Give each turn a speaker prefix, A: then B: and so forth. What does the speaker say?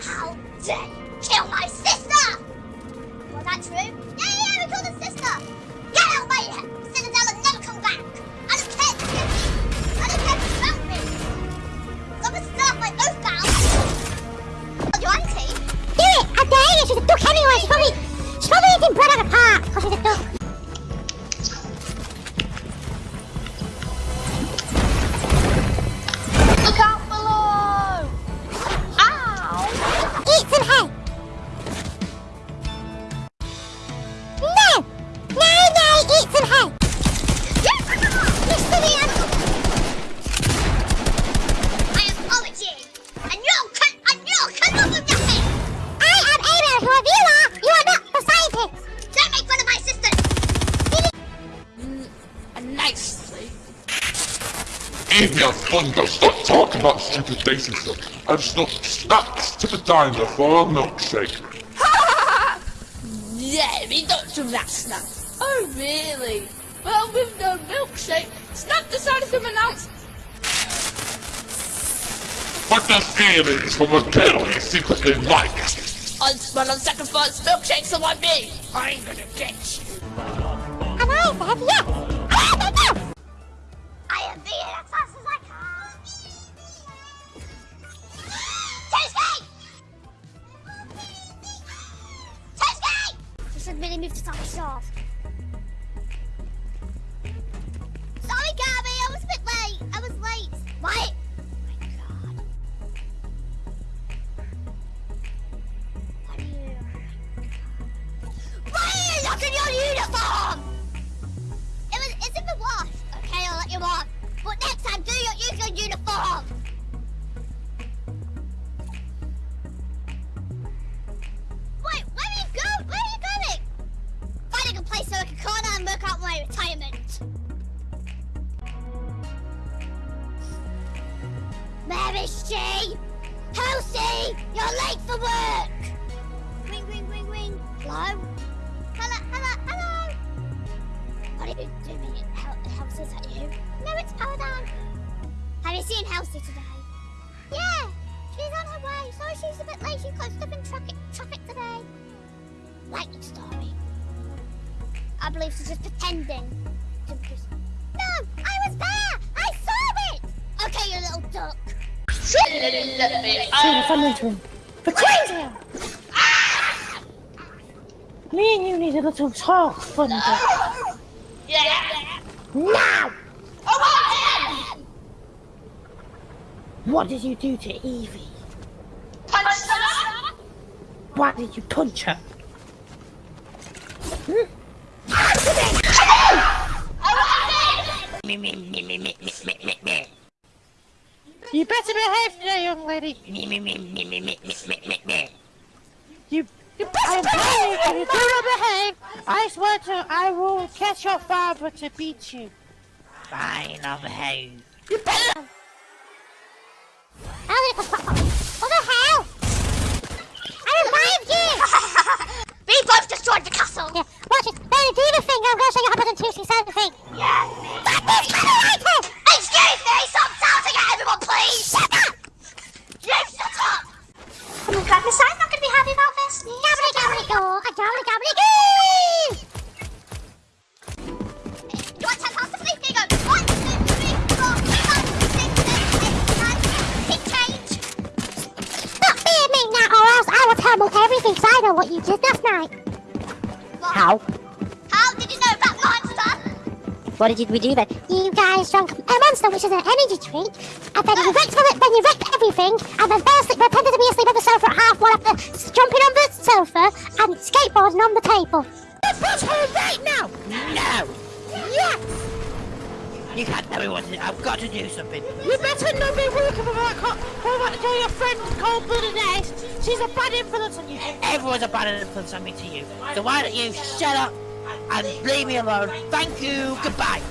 A: How dare you kill my sister! Was that true?
B: Evia Thunder, stop talking about stupid dating stuff. I'm still snacks to the diner for a milkshake.
C: Yeah, we don't do that snack. Oh, really? Well, with no milkshake, Snap decided to announce
B: But there's feelings from a girl he secretly likes.
C: on but on sacrifice milkshakes on my me. I'm gonna get you.
D: And I said yes! You should really move to short.
A: Sorry, Gabby, I was a bit late. I was late. What? Uniform? It was. It's in the wash. Okay, I'll let you on. But next time, do your use your uniform. Is she? Elsie, you're late for work. Ring, ring, ring, ring. Hello? Hello, hello, hello. What are you doing? Hel Elsie, is that you? No, it's Paladin. Have you seen Elsie today? Yeah, she's on her way. Sorry she's a bit late. She got stuck in traffic, traffic today. Lightning story. I believe she's just pretending
E: Sam, run into him. For crying out Me and you need a little talk, Thunder.
C: Yeah.
E: Now! Oh, what did you do to Evie? Punch her! Why did you punch her?
C: Hmm? Answer me! Me, me, me, me, me, me.
E: You better behave today, young lady.
C: Me, me, me, me, me, me, me, me, me.
E: You, you better behave. If you do not behave, I swear to, I will catch your father to beat you.
C: Fine, I'll behave.
E: You better.
A: Miss I'm not going to be happy about this.
D: Gabbly gabbly go, a gabbly gabbly goo!
A: You want 10 pounds to? Here you go. One, two, three, four, five, six, seven, eight, nine. Keep change.
D: Stop being me now, or else I will tell you everything so I know what you did last night.
A: What?
E: How?
A: How did you know about monster?
E: What did we do then?
D: You guys drank a monster, which is an energy drink, and then you wrecked it, then you wrecked everything, and then fell asleep, pretended to be asleep on the sofa at half one after jumping on the sofa and skateboarding on the table.
E: Push her right now!
C: No!
E: Yes!
C: You can't tell me what to do. I've got to do something.
E: You better not be working with that co- for that to tell your friend cold-blooded ace. She's a bad influence on you.
C: Everyone's a bad influence on me to you. So why don't you shut up and leave me alone? Thank you. Goodbye.